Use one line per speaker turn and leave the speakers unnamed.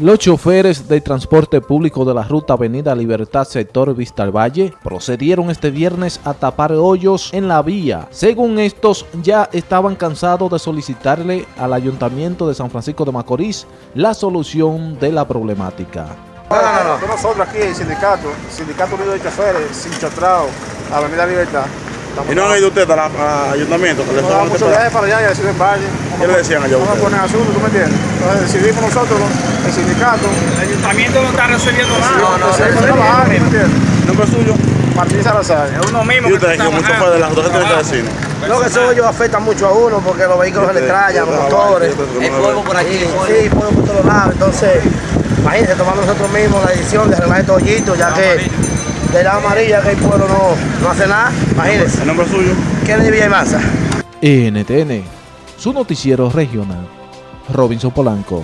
Los choferes del transporte público de la ruta Avenida Libertad sector Vista al Valle procedieron este viernes a tapar hoyos en la vía. Según estos, ya estaban cansados de solicitarle al Ayuntamiento de San Francisco de Macorís la solución de la problemática.
No, no, no. Nosotros aquí, el sindicato, Sindicato Unido de Choferes, Avenida Libertad.
¿Y no han ido ustedes al ayuntamiento? Que les
No, muchos viajes para allá y así en Valle.
¿Qué le decían allá a
Vamos a poner asunto, ¿tú me entiendes? Entonces decidimos nosotros, el sindicato,
El ayuntamiento no está resolviendo nada.
trabajar, ¿tú me entiendes?
¿Nombre suyo?
Martín Salazar.
Es uno mismo
¿Y
que
ustedes
está
que mucho fue de las dos de vecinos?
No, que esos hoyos afectan mucho a uno porque los vehículos se le trayan, los motores.
Hay polvo por aquí.
Sí, polvo por todos lados. Entonces, imagínense, tomamos nosotros mismos la decisión de arreglar estos hoyitos, ya que de la amarilla que el pueblo no, no hace nada. Imagínense,
¿El nombre suyo?
¿qué le Villa y Masa?
NTN, su noticiero regional. Robinson Polanco.